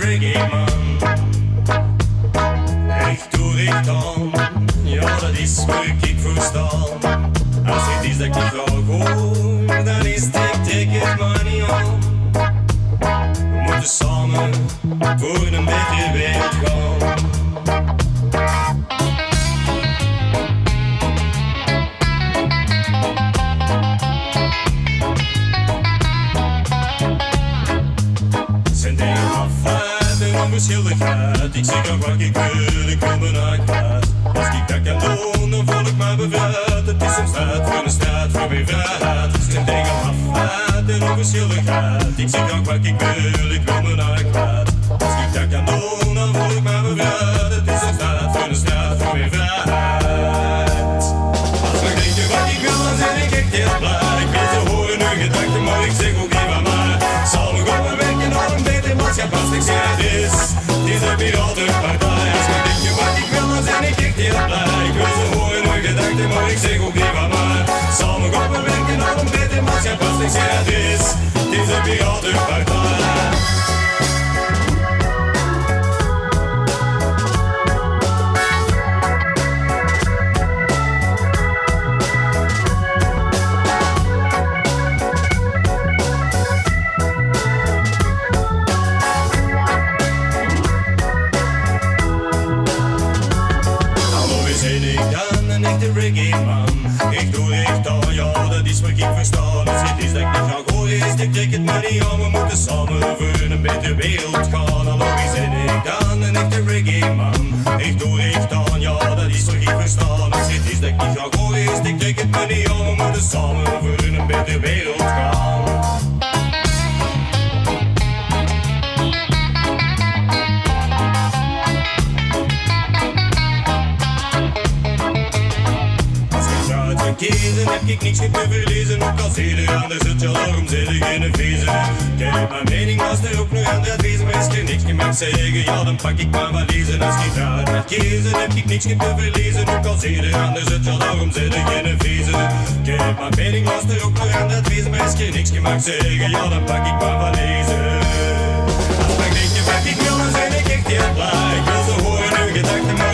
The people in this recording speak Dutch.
reggae ja dat is waar ik voor staan. Als het is dat ik hoor, dan is ik trek het maar. We moeten samen voor een betere wereld gaan. Onverschilligheid. Ik zeg ook wat ik wil, ik hart kwijt. Als ik dat kan doen, dan voel ik me bevrijd. Het is een strijd voor een strijd voor mijn vrijheid. Zijn dingen afvaart en onverschilligheid. Ik zeg ook wat ik wil, ik wil mijn maar ik zeg ook niet van mij. Samen gaan we werken naar een beter maatschappij. Als ik zeg het is, het is een piratenpartij. Wat ik versta. Dus het is dat ik niet ga gooien, is ik trek het maar niet aan. We moeten samen voor een betere wereld gaan. Hallo, wie zijn ik dan? Een echte reggae man. Aan, ik niks meer te verliezen. Ook als ieder ander zit, ja, daarom zit ik in een vriezer. Kijk, mijn mening was er ook nog aan de advies, maar als je niks mag zeggen, ja, dan pak ik mijn valiezen. Als ik uit kan kiezen, heb ik niks meer te verliezen. Ook als ieder ander zit, ja, daarom zit ik in een vriezer. Kijk, mijn mening was er ook nog aan de advies, maar als je niks mag zeggen, ja, dan pak ik mijn valiezen. Als ik denk wat ik wil, dan ben ik echt heel blij. Ik wil ze horen hun gedachten,